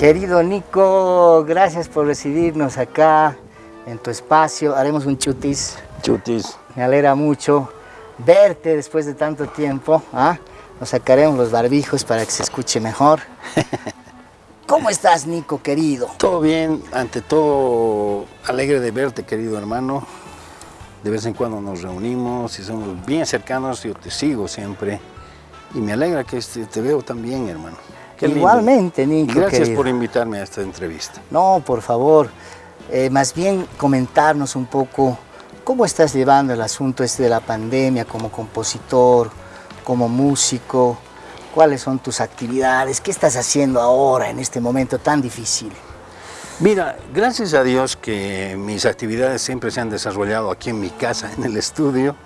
Querido Nico, gracias por recibirnos acá en tu espacio. Haremos un chutis. Chutis. Me alegra mucho verte después de tanto tiempo. ¿ah? Nos sacaremos los barbijos para que se escuche mejor. ¿Cómo estás, Nico, querido? Todo bien, ante todo alegre de verte, querido hermano. De vez en cuando nos reunimos y somos bien cercanos, yo te sigo siempre. Y me alegra que este, te veo también, hermano. Igualmente, Nico, Gracias por invitarme a esta entrevista. No, por favor. Eh, más bien comentarnos un poco cómo estás llevando el asunto este de la pandemia como compositor, como músico, cuáles son tus actividades, qué estás haciendo ahora en este momento tan difícil. Mira, gracias a Dios que mis actividades siempre se han desarrollado aquí en mi casa, en el estudio.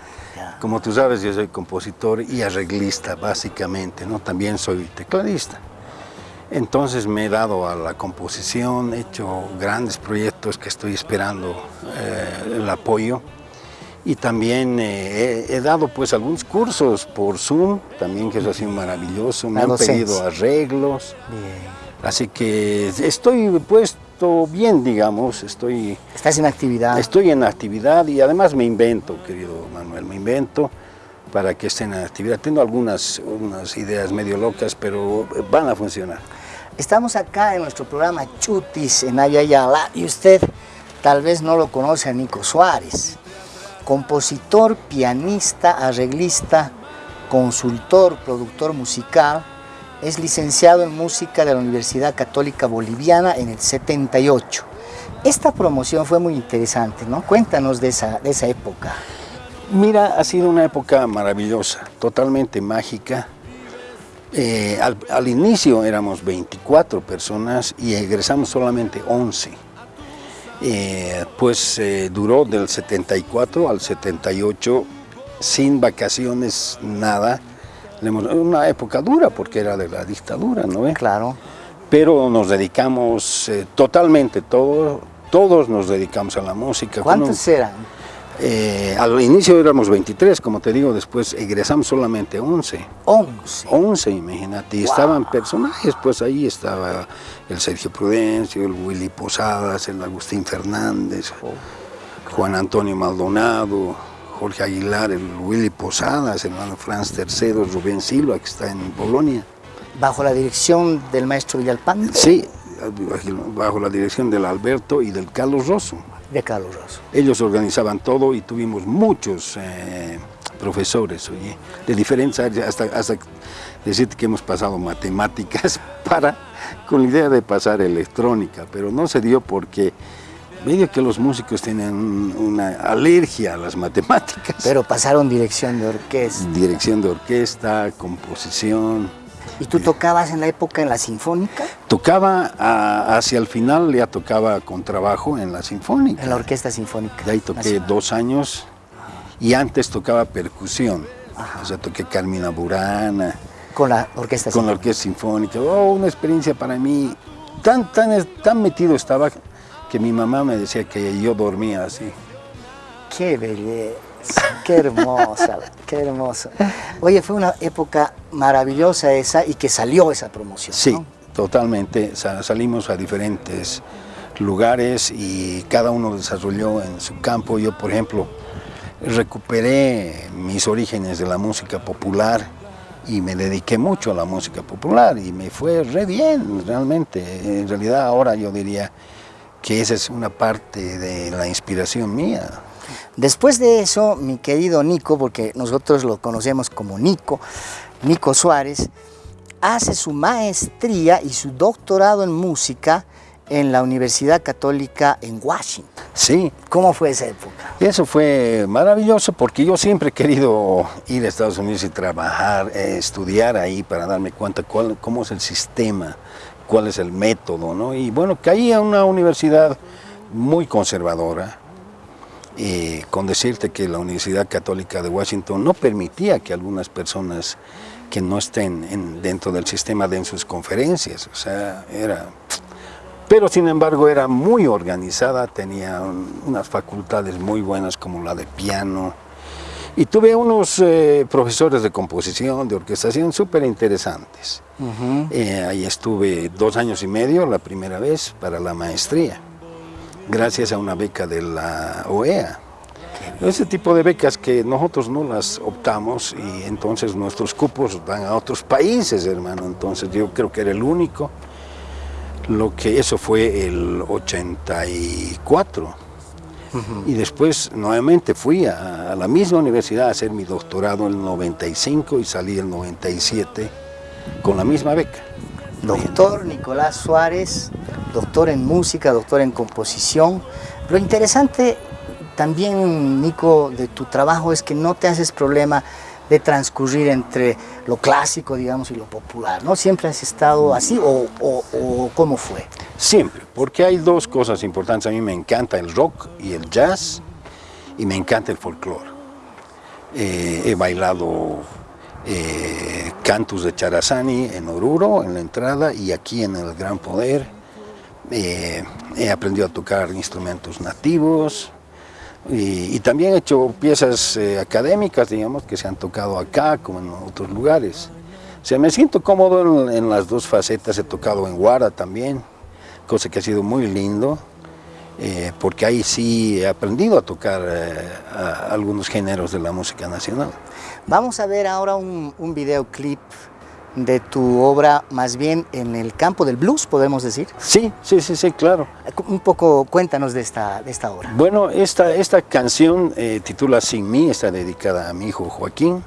Como tú sabes, yo soy compositor y arreglista, básicamente, ¿no? También soy tecladista. Entonces me he dado a la composición, he hecho grandes proyectos que estoy esperando eh, el apoyo y también eh, he, dado pues algunos cursos por Zoom, también que eso ha sido maravilloso, me han pedido arreglos, así que estoy puesto bien, digamos, estoy... Estás en actividad. Estoy en actividad y además me invento, querido Manuel, me invento para que estén en actividad. Tengo algunas unas ideas medio locas, pero van a funcionar. Estamos acá en nuestro programa Chutis en Ayayala y usted tal vez no lo conoce a Nico Suárez, compositor, pianista, arreglista, consultor, productor musical, es licenciado en música de la Universidad Católica Boliviana en el 78. Esta promoción fue muy interesante, ¿no? Cuéntanos de esa, de esa época. Mira, ha sido una época maravillosa, totalmente mágica, eh, al, inicio éramos 24 personas y egresamos solamente 11. Eh, pues eh, duró del 74 al 78 sin vacaciones, nada. Una época dura porque era de la dictadura, ¿no? Claro. Pero nos dedicamos totalmente, todo, todos nos dedicamos a la música. ¿Cuántos eran? Eh, al inicio éramos 23, como te digo, después egresamos solamente 11. 11. 11, imagínate. Y estaban personajes, pues ahí estaba el Sergio Prudencio, el Willy Posadas, el Agustín Fernández, Juan Antonio Maldonado, Jorge Aguilar, el Willy Posadas, el hermano Franz III, Rubén Silva, que está en Polonia. ¿Bajo la dirección del maestro Villalpando? Sí, bajo la dirección del Alberto y del Carlos Rosso de Carlos Rosso. Ellos organizaban todo y tuvimos muchos eh, profesores, oye, de diferentes áreas, hasta, hasta decirte que hemos pasado matemáticas para, con la idea de pasar electrónica, pero no se dio porque medio que los músicos tienen una alergia a las matemáticas. Pero pasaron dirección de orquesta. Dirección de orquesta, composición, ¿Y tú tocabas en la época en la Sinfónica? Tocaba hacia el final, ya tocaba con trabajo en la Sinfónica. En la Orquesta Sinfónica. De ahí toqué dos años y antes tocaba percusión. O sea, toqué Carmina Burana. Con la Orquesta Con la Orquesta Sinfónica. Oh, una experiencia para mí. Tan, tan, tan metido estaba que mi mamá me decía que yo dormía así. ¡Qué belleza! Qué hermosa, qué hermosa. Oye, fue una época maravillosa esa y que salió esa promoción. Sí, totalmente. salimos a diferentes lugares y cada uno desarrolló en su campo. Yo, por ejemplo, recuperé mis orígenes de la música popular y me dediqué mucho a la música popular y me fue re bien, realmente. En realidad ahora yo diría que esa es una parte de la inspiración mía. Después de eso, mi querido Nico, porque nosotros lo conocemos como Nico, Nico Suárez, hace su maestría y su doctorado en música en la Universidad Católica en Washington. Sí. ¿Cómo fue esa época? Eso fue maravilloso porque yo siempre he querido ir a Estados Unidos y trabajar, eh, estudiar ahí para darme cuenta cuál, cómo es el sistema, cuál es el método, ¿no? Y bueno, caí a una universidad muy conservadora, eh, con decirte que la Universidad Católica de Washington no permitía que algunas personas que no estén dentro del sistema den sus conferencias, o sea, era... Pero sin embargo era muy organizada, tenía unas facultades muy buenas como la de piano, Y tuve unos eh, profesores de composición, de orquestación súper interesantes. Eh, ahí estuve dos años y medio la primera vez para la maestría, gracias a una beca de la OEA. Ese tipo de becas que nosotros no las optamos y entonces nuestros cupos van a otros países, hermano. Entonces yo creo que era el único. Lo que eso fue el 84 y después nuevamente fui a, la misma universidad a hacer mi doctorado en el 95 y salí en el 97 con la misma beca. Doctor Nicolás Suárez, doctor en música, doctor en composición. Lo interesante también, Nico, de tu trabajo es que no te haces problema de transcurrir entre lo clásico, digamos, y lo popular, ¿no? ¿Siempre has estado así o, cómo fue? Siempre, porque hay dos cosas importantes. A mí me encanta el rock y el jazz y me encanta el folclore. Eh, he bailado eh, cantus de Charazani en Oruro, en la entrada, y aquí en el Gran Poder. Eh, he aprendido a tocar instrumentos nativos, y, también he hecho piezas eh, académicas, digamos, que se han tocado acá como en otros lugares. O sea, me siento cómodo en, las dos facetas, he tocado en Guara también, cosa que ha sido muy lindo, eh, porque ahí sí he aprendido a tocar eh, algunos géneros de la música nacional. Vamos a ver ahora un, un videoclip de tu obra más bien en el campo del blues, podemos decir. Sí, sí, sí, sí, claro. Un poco cuéntanos de esta, de esta obra. Bueno, esta, esta canción eh, titula Sin mí, está dedicada a mi hijo Joaquín,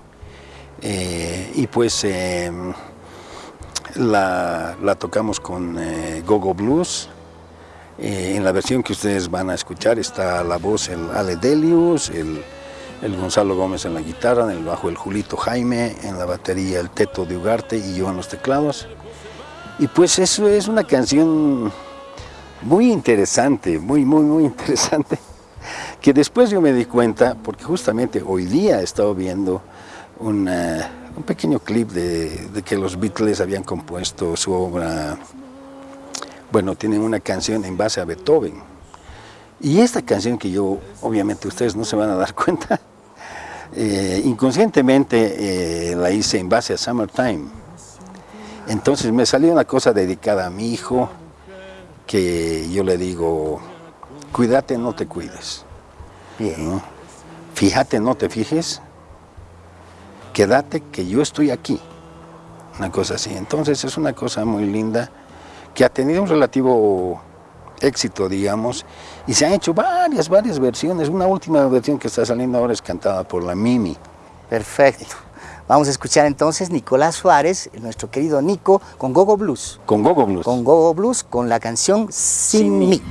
eh, y pues em, la, la, tocamos con eh, Gogo Blues, en la versión que ustedes van a escuchar está la voz el Ale Delius, el el Gonzalo Gómez en la guitarra, en el bajo el Julito Jaime, en la batería el Teto de Ugarte y yo en los teclados. Y pues eso es una canción muy interesante, muy, muy, muy interesante, que después yo me di cuenta, porque justamente hoy día he estado viendo un pequeño clip de, de, que los Beatles habían compuesto su obra, bueno, tienen una canción en base a Beethoven, y esta canción que yo, obviamente ustedes no se van a dar cuenta, eh, inconscientemente eh, la hice en base a Summertime. Entonces me salió una cosa dedicada a mi hijo, que yo le digo, cuídate, no te cuides. Bien. Fíjate, no te fijes. Quédate, que yo estoy aquí. Una cosa así. Entonces es una cosa muy linda, que ha tenido un relativo éxito, digamos, y se han hecho varias, varias versiones. Una última versión que está saliendo ahora es cantada por la Mimi. Perfecto. Vamos a escuchar entonces Nicolás Suárez, nuestro querido Nico, con Gogo Blues. Con Gogo Blues. Con Gogo Blues, con la canción Sin, mí.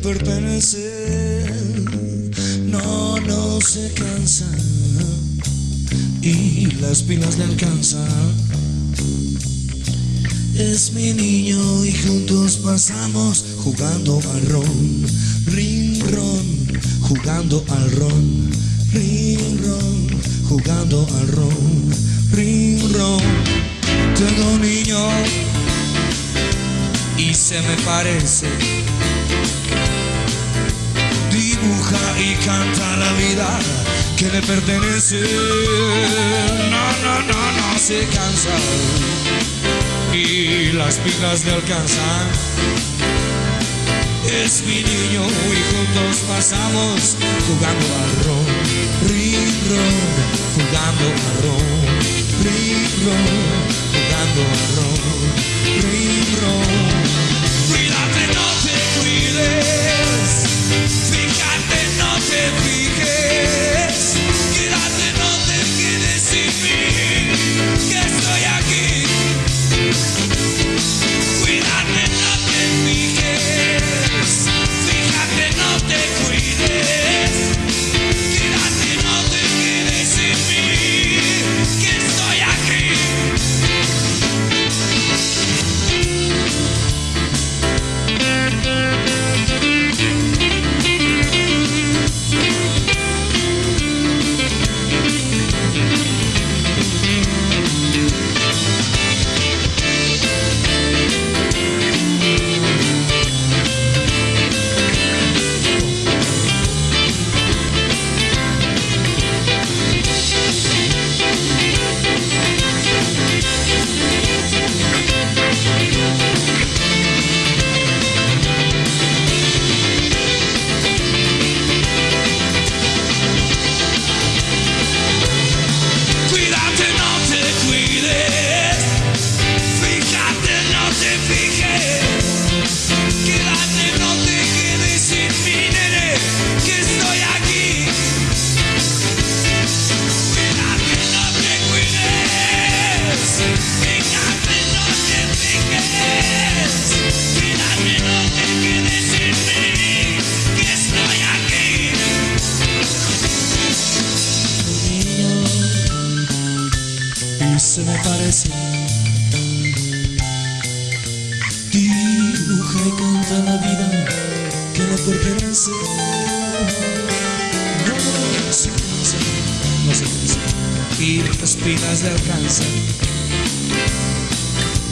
Que le pertenece. No, no se cansa y las pilas le alcanzan. Es mi niño y juntos pasamos jugando al ron, ring ron, jugando al ron, ring ron, jugando al ron tengo un niño y se me parece. Y canta la vida que le pertenece. No, no, no, no se cansa y las pilas le alcanzan. Es mi niño y juntos pasamos jugando al ron, ron, jugando al ron jugando a ron, ron. Y las pilas le alcanzan.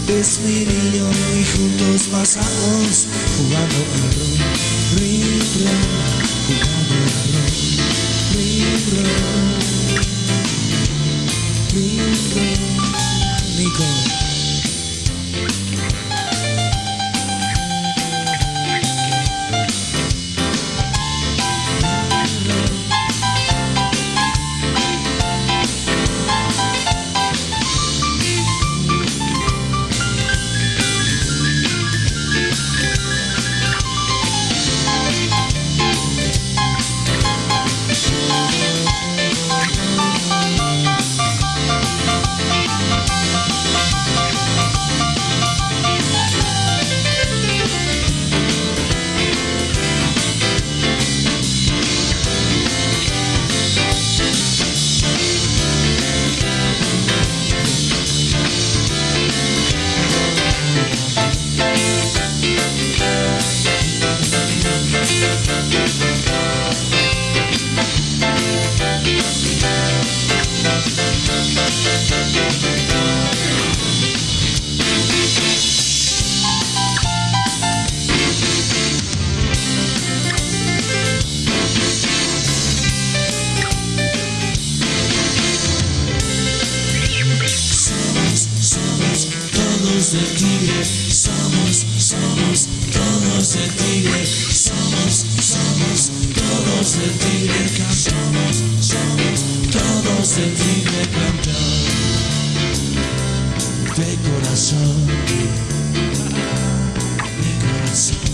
Es y juntos pasamos jugando al ron, ron, jugando al ron, ring ron, ring ron, Nico. somos, somos todos de tigre, cantamos, somos todos de tigre, cantar de corazón, de corazón,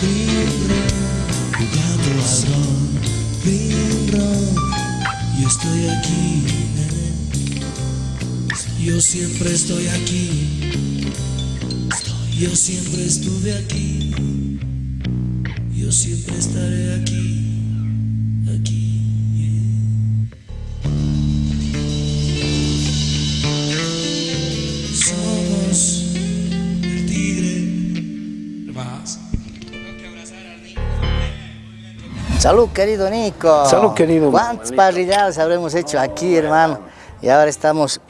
tigre, jugando al ron, ron, yo estoy aquí, yo siempre estoy aquí. Yo siempre estuve aquí. Salud, querido Nico. Salud, querido. ¿Cuántas parrilladas habremos hecho aquí, hermano? Y ahora estamos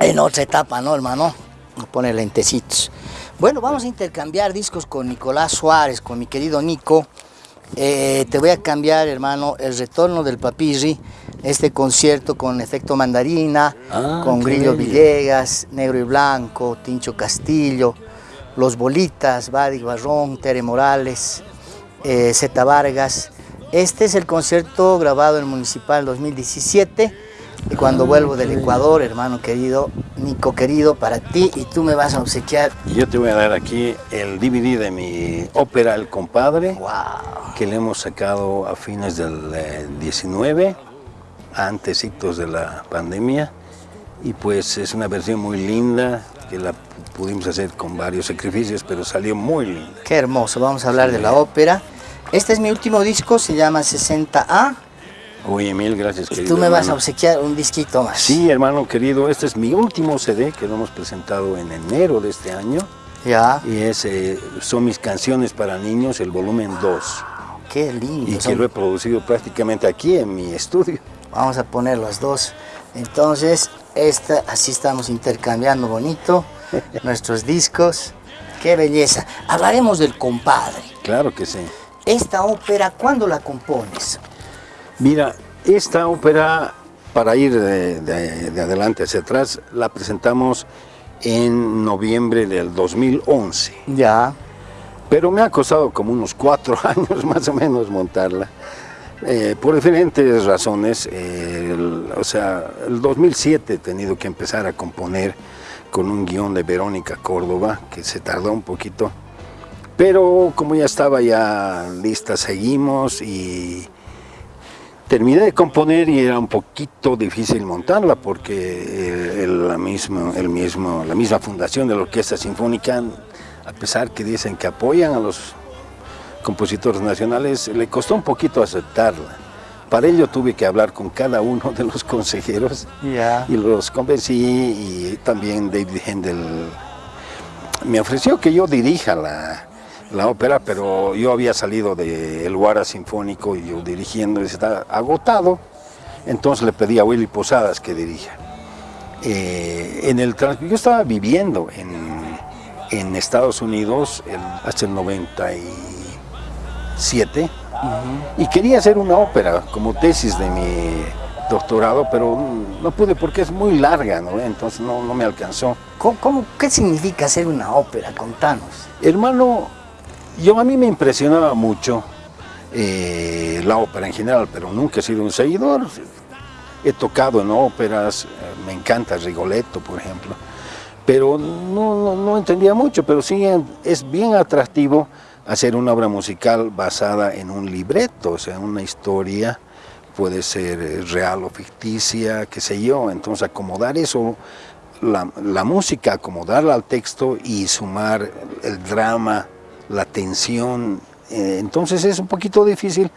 en otra etapa, ¿no, hermano? Poner lentecitos. Bueno, vamos a intercambiar discos con Nicolás Suárez, con mi querido Nico. Eh, te voy a cambiar, hermano, El Retorno del Papirri, este concierto con efecto mandarina, Ah, con Grillo bello. Villegas, Negro y Blanco, Tincho Castillo, Los Bolitas, Badi Barrón, Tere Morales, eh, Zeta Vargas. Este es el concierto grabado en el Municipal 2017 y cuando Ah, vuelvo del Ecuador, hermano querido, Nico querido, para ti y tú me vas a obsequiar. Yo te voy a dar aquí el DVD de mi ópera El Compadre, ¡Wow! que le hemos sacado a fines del eh, 19, antesitos de la pandemia. Y pues es una versión muy linda, que la pudimos hacer con varios sacrificios, pero salió muy linda. Qué hermoso, vamos a hablar de la ópera. Este es mi último disco, se llama 60A Oye, mil gracias, y querido tú me vas a obsequiar un disquito más. Sí, hermano querido, este es mi último CD que lo hemos presentado en enero de este año. Ya, Y es, eh, son mis canciones para niños, el volumen 2. qué lindo. Y que lo he producido prácticamente aquí en mi estudio. Vamos a poner los dos. Entonces, esta, así estamos intercambiando bonito nuestros discos. Qué belleza. Hablaremos del compadre. Claro que sí. Esta ópera, ¿cuándo la compones? Mira, esta ópera, para ir de, de- de adelante hacia atrás, la presentamos en noviembre del 2011. Ya. Pero me ha costado como unos cuatro años más o menos montarla. eh, por diferentes razones. eh, el- o sea, el 2007 he tenido que empezar a componer con un guion de Verónica Córdoba, que se tardó un poquito. Pero como ya estaba ya lista, seguimos y terminé de componer y era un poquito difícil montarla porque el- el- la, misma, el mismo, la misma fundación de la Orquesta Sinfónica, a pesar que dicen que apoyan a los compositores nacionales, le costó un poquito aceptarla. Para ello tuve que hablar con cada uno de los consejeros y los convencí y también David Händel me ofreció que yo dirija la, la ópera, pero yo había salido del Guara Sinfónico y yo dirigiendo, y estaba agotado, entonces le pedí a Willy Posadas que dirija. Eh, en el, yo estaba viviendo en, en Estados Unidos el, hasta el 97 y quería hacer una ópera como tesis de mi doctorado, pero no pude porque es muy larga, ¿no? entonces no, no me alcanzó. ¿Cómo, qué significa hacer una ópera? Contanos. Hermano, yo a mí me impresionaba mucho eh, la ópera en general, pero nunca he sido un seguidor. He tocado en óperas, eh, me encanta Rigoletto, por ejemplo, pero no, no entendía mucho, pero sí es bien atractivo hacer una obra musical basada en un libreto, o sea, una historia puede ser eh, real o ficticia, qué sé yo, entonces acomodar eso, la, la, música, acomodarla al texto y sumar el drama, la tensión, eh, entonces es un poquito difícil,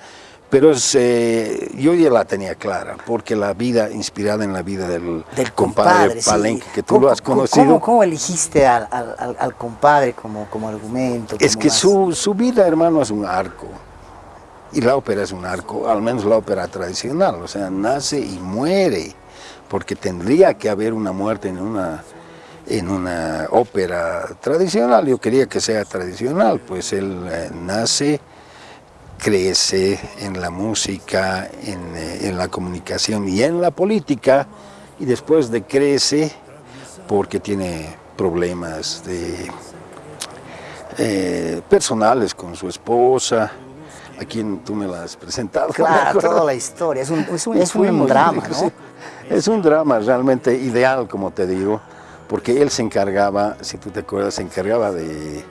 pero eh, yo ya la tenía clara, porque la vida, inspirada en la vida del, del compadre, Palenque, que tú lo has conocido. ¿Cómo, cómo elegiste al, al, al, compadre como, como argumento? es que su, su vida, hermano, es un arco. Y la ópera es un arco, al menos la ópera tradicional, o sea, nace y muere, porque tendría que haber una muerte en una, en una ópera tradicional. Yo quería que sea tradicional, pues él eh, nace, crece en la música, en, eh, en, la comunicación y en la política, y después de crece porque tiene problemas de, eh, personales con su esposa, a quien tú me la has presentado. Claro, toda la historia, es un, es un, es un drama, ¿no? Es un drama realmente ideal, como te digo, porque él se encargaba, si tú te acuerdas, se encargaba de,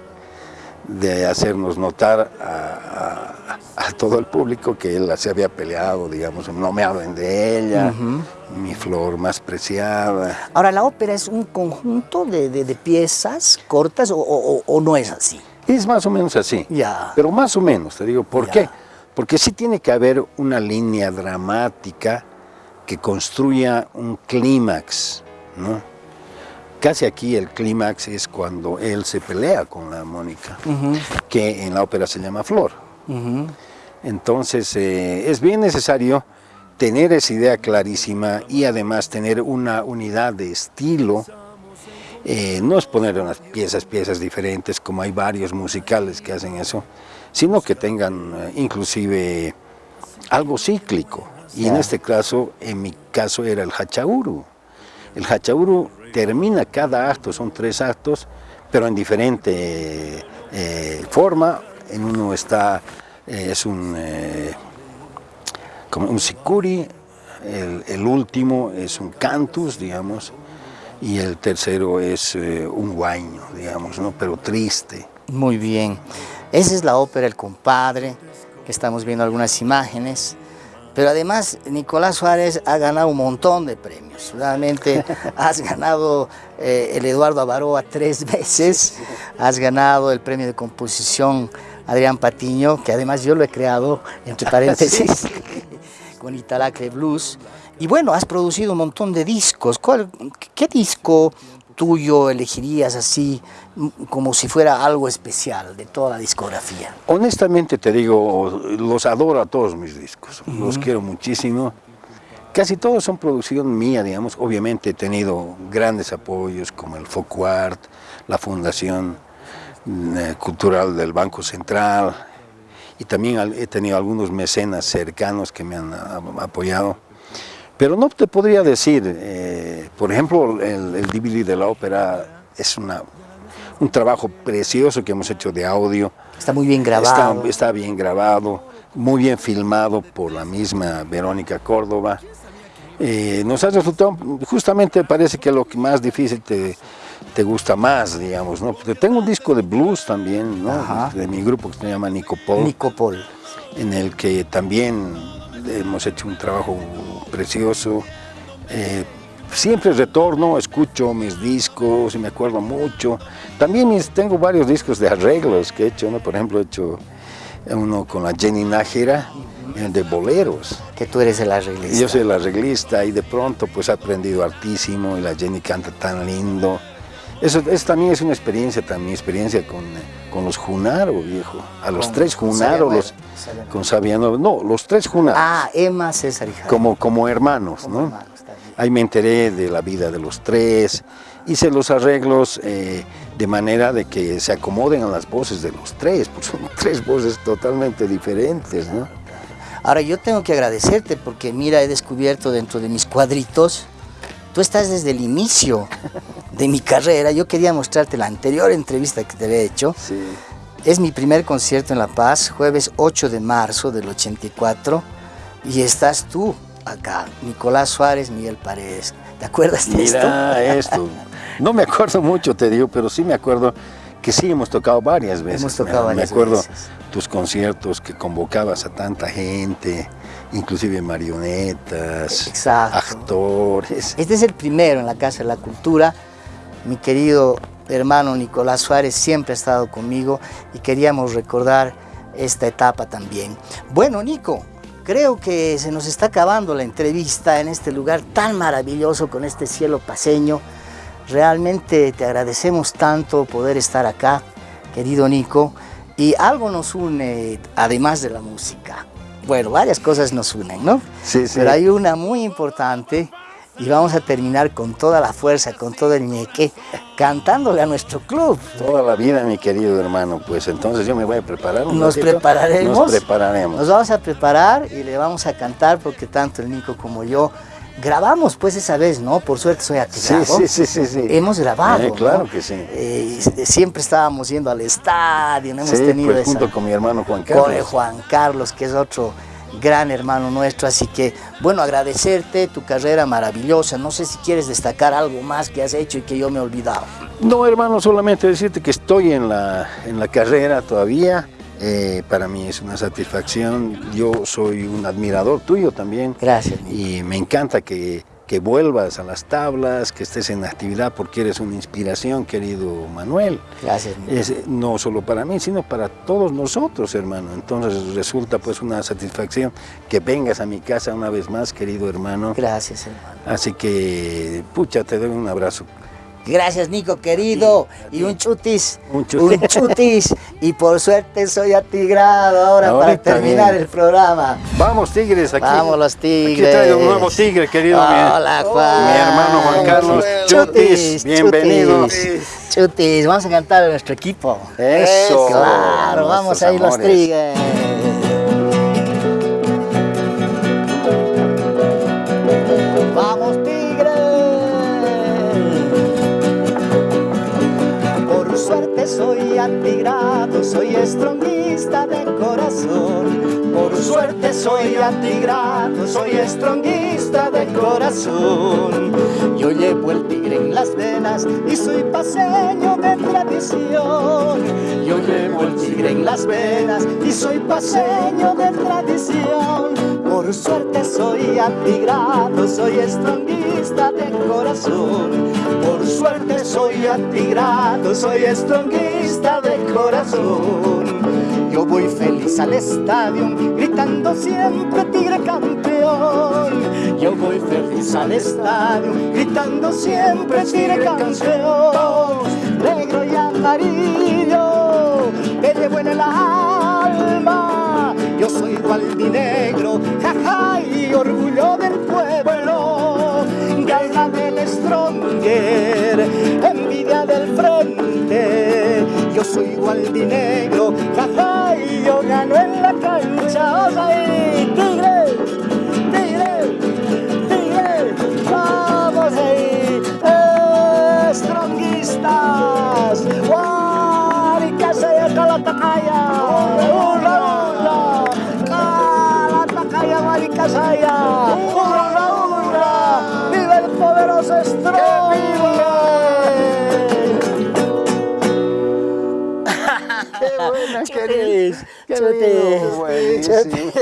de hacernos notar a, a, a, todo el público que él se había peleado, digamos, no me hablen de ella, uh -huh. mi flor más preciada. Ahora, ¿la ópera es un conjunto de, de, de piezas cortas o, o, o, no es así? Es más o menos así, ya. pero más o menos, te digo, ¿por ya. qué? Porque sí tiene que haber una línea dramática que construya un clímax, ¿no? Casi aquí el clímax es cuando él se pelea con la Mónica, uh -huh. que en la ópera se llama Flor. Uh -huh. Entonces eh, es bien necesario tener esa idea clarísima y además tener una unidad de estilo. Eh, no es poner unas piezas, piezas diferentes, como hay varios musicales que hacen eso, sino que tengan eh, inclusive algo cíclico. Y yeah. en este caso, en mi caso, era el hachauru. El hachauru termina cada acto, son tres actos, pero en diferente eh, forma. En uno está, eh, es un, eh, como un sicuri, el, último es un cantus, digamos, y el tercero es un guaño, digamos, ¿no? pero triste. Muy bien. Esa es la ópera El Compadre, que estamos viendo algunas imágenes. Pero además, Nicolás Suárez ha ganado un montón de premios. Realmente has ganado eh, el Eduardo Avaroa tres veces, has ganado el premio de composición Adrián Patiño, que además yo lo he creado, entre paréntesis, con Italacre Blues. Y bueno, has producido un montón de discos. ¿Cuál, ¿Qué disco tuyo elegirías así como si fuera algo especial de toda la discografía? Honestamente te digo, los adoro a todos mis discos, uh -huh. los quiero muchísimo. Casi todos son producción mía, digamos. Obviamente he tenido grandes apoyos como el Focuart, la Fundación eh, Cultural del Banco Central y también he tenido algunos mecenas cercanos que me han apoyado. Pero no te podría decir, eh, por ejemplo, el, el DVD de la ópera es una, un trabajo precioso que hemos hecho de audio. Está muy bien grabado. Está, está, bien grabado, muy bien filmado por la misma Verónica Córdoba. Eh, nos ha resultado, justamente parece que lo que más difícil te, te gusta más, digamos, ¿no? Porque tengo un disco de blues también, ¿no? Ajá. De mi grupo que se llama Nicopol. Nicopol. En el que también hemos hecho un trabajo precioso. Eh, siempre retorno, escucho mis discos y me acuerdo mucho. También mis, tengo varios discos de arreglos que he hecho, ¿no? por ejemplo he hecho uno con la Jenny Nájera, de boleros. Que tú eres el arreglista. Yo soy el arreglista y de pronto pues he aprendido hartísimo y la Jenny canta tan lindo. Eso, también es una experiencia, también experiencia con, con los Junaro, viejo. A los tres Junaro, los, con Sabiano, no, los tres Junaro. Ah, Emma, César y Como, como hermanos, ¿no? Ahí me enteré de la vida de los tres, hice los arreglos eh, de manera de que se acomoden a las voces de los tres, porque son tres voces totalmente diferentes, ¿no? Ahora yo tengo que agradecerte porque mira, he descubierto dentro de mis cuadritos, tú estás desde el inicio de mi carrera. Yo quería mostrarte la anterior entrevista que te había hecho. Sí. Es mi primer concierto en La Paz, jueves 8 de marzo del 84, y estás tú acá, Nicolás Suárez, Miguel Paredes. ¿Te acuerdas de esto? Mira esto. No me acuerdo mucho, te digo, pero sí me acuerdo que sí hemos tocado varias veces. Hemos tocado me, varias Me acuerdo veces. tus conciertos que convocabas a tanta gente, inclusive marionetas, Exacto. actores. Este es el primero en la Casa de la Cultura. Mi querido hermano Nicolás Suárez siempre ha estado conmigo y queríamos recordar esta etapa también. Bueno, Nico, creo que se nos está acabando la entrevista en este lugar tan maravilloso con este cielo paseño. Realmente te agradecemos tanto poder estar acá, querido Nico, y algo nos une además de la música. Bueno, varias cosas nos unen, ¿no? Sí, sí. Pero hay una muy importante y vamos a terminar con toda la fuerza, con todo el ñeque, cantándole a nuestro club. Toda la vida, mi querido hermano, pues entonces yo me voy a preparar un Nos ratito. prepararemos. Nos prepararemos. Nos vamos a preparar y le vamos a cantar porque tanto el Nico como yo grabamos pues esa vez, ¿no? Por suerte soy Sí, activado. sí, sí, sí, sí. Hemos grabado, Eh, claro ¿no? que sí. Eh, siempre estábamos yendo al estadio, no hemos Sí, tenido pues esa... junto con mi hermano Juan con Carlos. Juan Carlos, que es otro gran hermano nuestro, así que bueno, agradecerte tu carrera maravillosa, no sé si quieres destacar algo más que has hecho y que yo me he olvidado. No, hermano, solamente decirte que estoy en la, en la carrera todavía. Eh, para mí es una satisfacción. Yo soy un admirador tuyo también. Gracias. Y me encanta que, que vuelvas a las tablas, que estés en actividad, porque eres una inspiración, querido Manuel. Gracias. Es, no solo para mí, sino para todos nosotros, hermano. Entonces resulta pues una satisfacción que vengas a mi casa una vez más, querido hermano. Gracias, hermano. Así que, pucha, te doy un abrazo. Gracias, Nico, querido. Y un chutis. Un chutis. Un chutis. Y por suerte soy atigrado ahora para terminar bien. el programa. Vamos, Tigres, aquí. Vamos, los Tigres. Aquí traigo un nuevo Tigre, querido. mi- Hola, Juan. Mi hermano Juan Carlos. Chutis, bienvenido. Chutis, Chutis, vamos a cantar a nuestro equipo. Eso. Claro, vamos Nuestros ahí los. Tigres. Estronguista de corazón. Por suerte soy atigrado, soy estronguista de corazón. Yo llevo el tigre en las venas y soy paseño de tradición. Yo llevo el tigre en las venas y soy paseño de tradición. Por suerte soy atigrado, soy estronguista de corazón. Por suerte soy atigrado, soy estronguista de corazón. Yo voy feliz al estadio, gritando siempre tigre campeón. Yo voy feliz al estadio, gritando siempre tigre campeón. Yo soy gualdinegro, jaja, y yo gano en la cancha. Tigre, tigre, Qué chutis, lindo, buenísimo. chutis.